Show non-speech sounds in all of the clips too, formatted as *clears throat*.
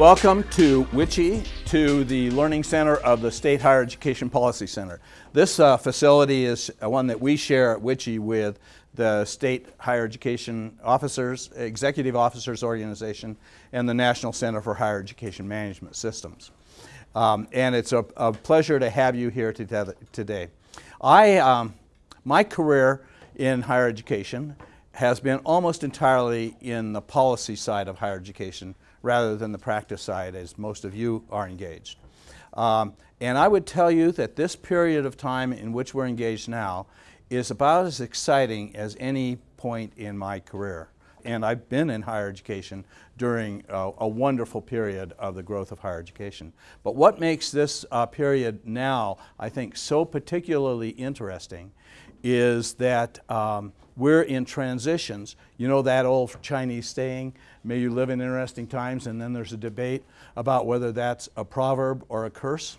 Welcome to WICHE, to the Learning Center of the State Higher Education Policy Center. This uh, facility is one that we share at WICHE with the State Higher Education Officers, Executive Officers Organization, and the National Center for Higher Education Management Systems. Um, and it's a, a, pleasure to have you here today. I, um, my career in higher education has been almost entirely in the policy side of higher education rather than the practice side as most of you are engaged. Um, and I would tell you that this period of time in which we're engaged now is about as exciting as any point in my career. And I've been in higher education during a wonderful period of the growth of higher education. But what makes this uh, period now, I think, so particularly interesting is that um, we're in transitions. You know that old Chinese saying, may you live in interesting times, and then there's a debate about whether that's a proverb or a curse.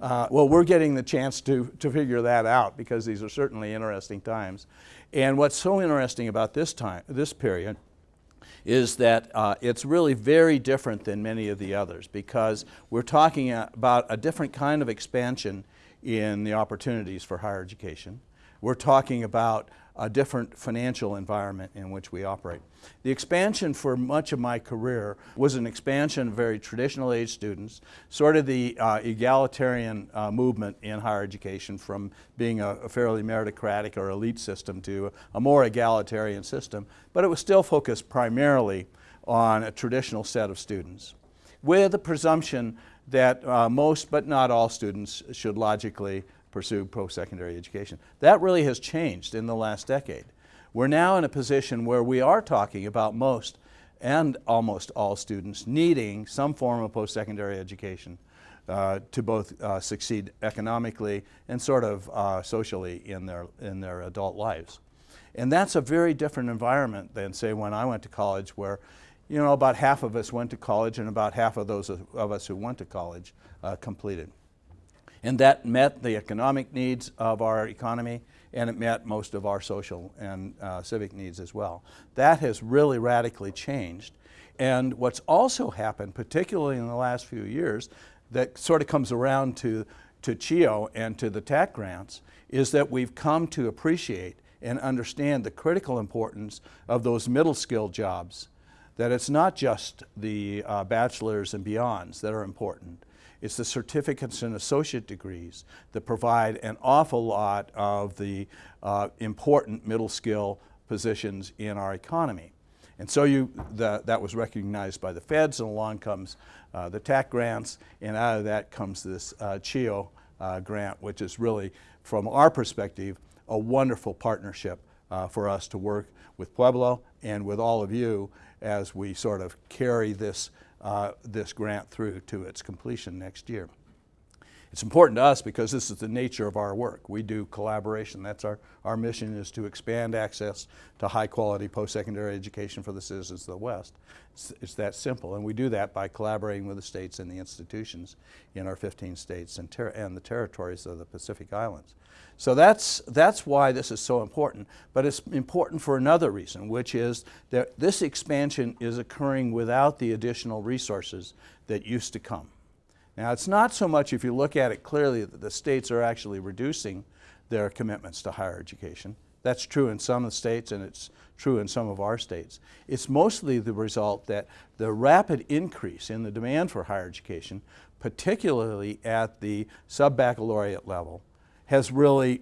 Uh, well, we're getting the chance to, to figure that out because these are certainly interesting times. And what's so interesting about this time, this period, is that uh, it's really very different than many of the others because we're talking about a different kind of expansion in the opportunities for higher education. We're talking about a different financial environment in which we operate. The expansion for much of my career was an expansion of very traditional age students, sort of the uh, egalitarian uh, movement in higher education from being a, a, fairly meritocratic or elite system to a more egalitarian system, but it was still focused primarily on a traditional set of students with the presumption that uh, most but not all students should logically pursue post-secondary education. That really has changed in the last decade. We're now in a position where we are talking about most and almost all students needing some form of post-secondary education uh, to both uh, succeed economically and sort of uh, socially in their, in their adult lives. And that's a very different environment than say when I went to college where you know, about half of us went to college and about half of those of, us who went to college uh, completed. And that met the economic needs of our economy and it met most of our social and uh, civic needs as well. That has really radically changed. And what's also happened, particularly in the last few years, that sort of comes around to, to CHEO and to the TAC grants, is that we've come to appreciate and understand the critical importance of those middle skill jobs. That it's not just the uh, bachelor's and beyonds that are important, it's the certificates and associate degrees that provide an awful lot of the uh, important middle skill positions in our economy. And so you, the, that was recognized by the feds and along comes uh, the TAC grants and out of that comes this uh, CHEO uh, grant which is really from our perspective a wonderful partnership uh, for us to work with Pueblo and with all of you as we sort of carry this uh, this grant through to its completion next year. It's important to us because this is the nature of our work. We do collaboration. That's our, our mission is to expand access to high quality post-secondary education for the citizens of the West. It's, it's, that simple and we do that by collaborating with the states and the institutions in our 15 states and, and the territories of the Pacific Islands. So that's, that's why this is so important, but it's important for another reason, which is that this expansion is occurring without the additional resources that used to come. Now it's not so much if you look at it clearly that the states are actually reducing their commitments to higher education. That's true in some of the states and it's true in some of our states. It's mostly the result that the rapid increase in the demand for higher education, particularly at the sub-baccalaureate level, has really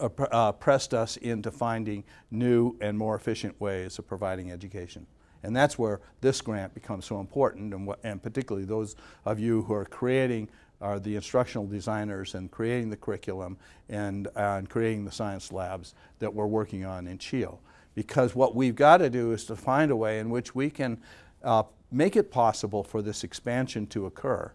uh, uh, pressed us into finding new and more efficient ways of providing education. And that's where this grant becomes so important and, and particularly those of you who are creating are the instructional designers and creating the curriculum and, uh, and creating the science labs that we're working on in CHEO. Because what we've got to do is to find a way in which we can uh, make it possible for this expansion to occur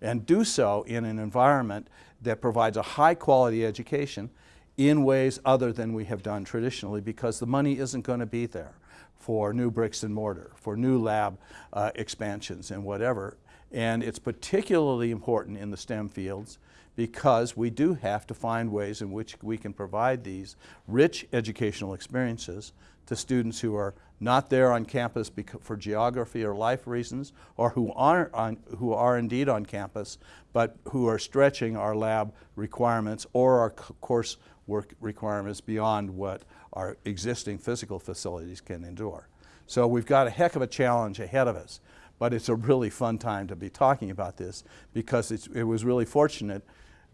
and do so in an environment that provides a high quality education in ways other than we have done traditionally because the money isn't going to be there for new bricks and mortar, for new lab uh, expansions and whatever. And it's particularly important in the STEM fields because we do have to find ways in which we can provide these rich educational experiences to students who are not there on campus for geography or life reasons, or who aren't on, who are indeed on campus, but who are stretching our lab requirements or our course work requirements beyond what our existing physical facilities can endure. So we've got a heck of a challenge ahead of us, but it's a really fun time to be talking about this because it's, it was really fortunate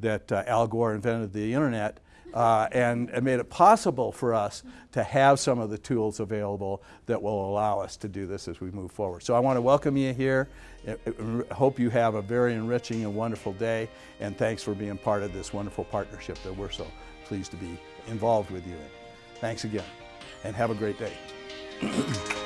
that uh, Al Gore invented the internet uh, and, and made it possible for us to have some of the tools available that will allow us to do this as we move forward. So I want to welcome you here. I- I hope you have a very enriching and wonderful day, and thanks for being part of this wonderful partnership that we're so pleased to be involved with you in. Thanks again, and have a great day. *clears throat*